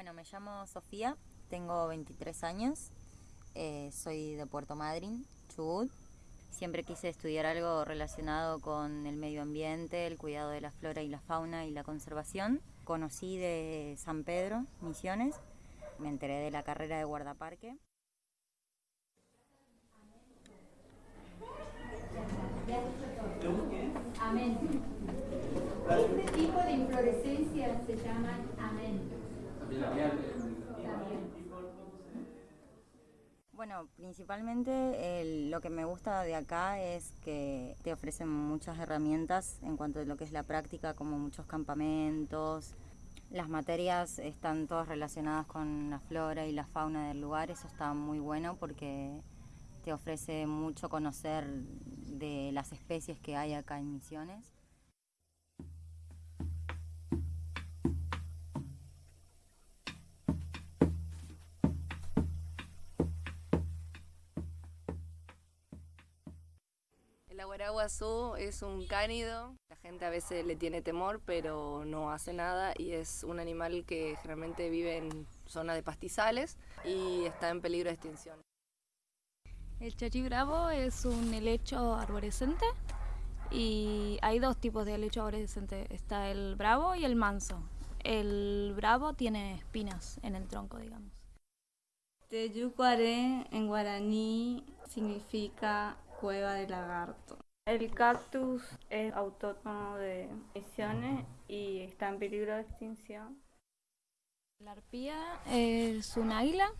Bueno, me llamo Sofía, tengo 23 años, eh, soy de Puerto Madryn, Chubut. Siempre quise estudiar algo relacionado con el medio ambiente, el cuidado de la flora y la fauna y la conservación. Conocí de San Pedro, Misiones, me enteré de la carrera de guardaparque. Amén. Este tipo de inflorescencias se llaman amén. Bueno, principalmente lo que me gusta de acá es que te ofrecen muchas herramientas en cuanto a lo que es la práctica, como muchos campamentos. Las materias están todas relacionadas con la flora y la fauna del lugar, eso está muy bueno porque te ofrece mucho conocer de las especies que hay acá en Misiones. El aguaraguazú es un cánido, la gente a veces le tiene temor pero no hace nada y es un animal que generalmente vive en zonas de pastizales y está en peligro de extinción. El chachi bravo es un helecho arborescente y hay dos tipos de helecho arborescente, está el bravo y el manso. El bravo tiene espinas en el tronco, digamos. Teyucuaré en guaraní significa cueva de lagarto. El cactus es autóctono de Misiones y está en peligro de extinción. La arpía es un águila,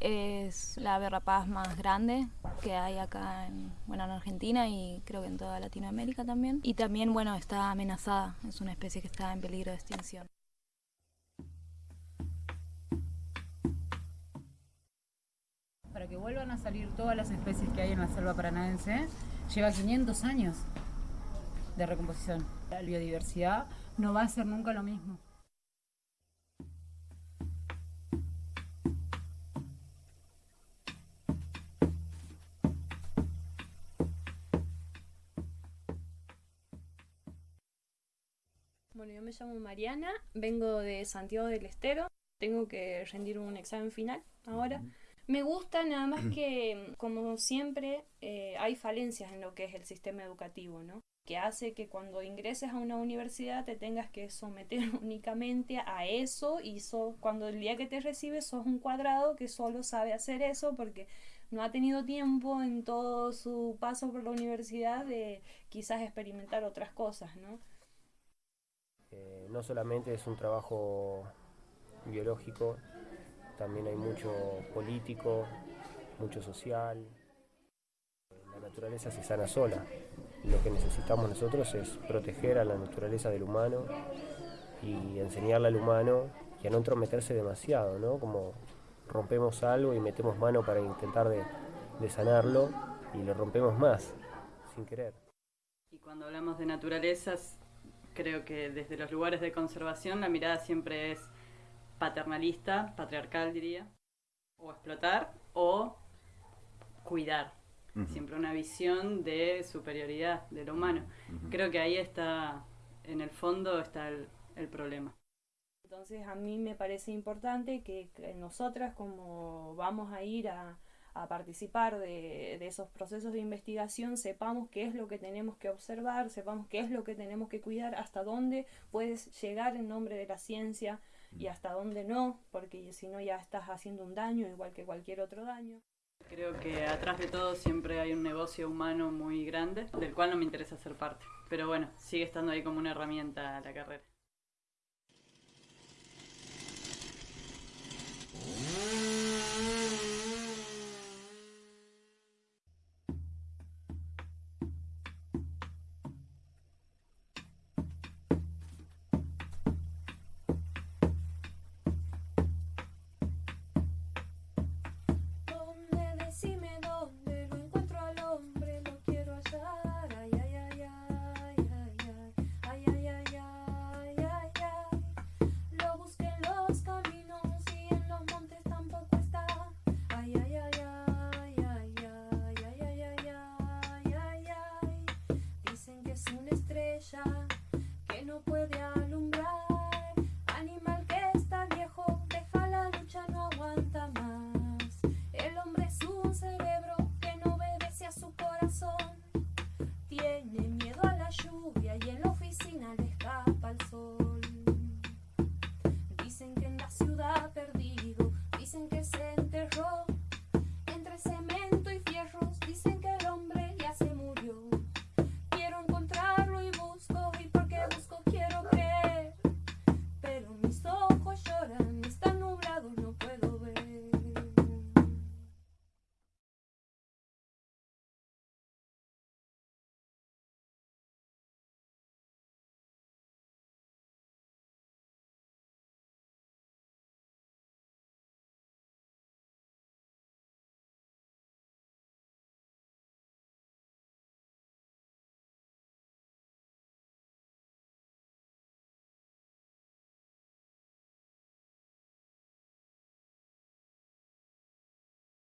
es la ave rapaz más grande que hay acá en, bueno, en Argentina y creo que en toda Latinoamérica también. Y también bueno, está amenazada, es una especie que está en peligro de extinción. Que vuelvan a salir todas las especies que hay en la selva paranaense, lleva 500 años de recomposición. La biodiversidad no va a ser nunca lo mismo. Bueno, yo me llamo Mariana, vengo de Santiago del Estero, tengo que rendir un examen final ahora. Me gusta nada más que, como siempre, eh, hay falencias en lo que es el sistema educativo, ¿no? Que hace que cuando ingreses a una universidad te tengas que someter únicamente a eso y cuando el día que te recibes sos un cuadrado que solo sabe hacer eso porque no ha tenido tiempo en todo su paso por la universidad de quizás experimentar otras cosas, ¿no? Eh, no solamente es un trabajo biológico, también hay mucho político, mucho social. La naturaleza se sana sola. Lo que necesitamos nosotros es proteger a la naturaleza del humano y enseñarle al humano y a no entrometerse demasiado, ¿no? Como rompemos algo y metemos mano para intentar de, de sanarlo y lo rompemos más, sin querer. Y cuando hablamos de naturalezas, creo que desde los lugares de conservación la mirada siempre es paternalista, patriarcal diría, o explotar o cuidar. Siempre una visión de superioridad de lo humano. Creo que ahí está, en el fondo está el, el problema. Entonces a mí me parece importante que, que nosotras como vamos a ir a, a participar de, de, esos procesos de investigación, sepamos qué es lo que tenemos que observar, sepamos qué es lo que tenemos que cuidar, hasta dónde puedes llegar en nombre de la ciencia y hasta dónde no, porque si no ya estás haciendo un daño igual que cualquier otro daño. Creo que atrás de todo siempre hay un negocio humano muy grande, del cual no me interesa ser parte. Pero bueno, sigue estando ahí como una herramienta la carrera. es una estrella que no puede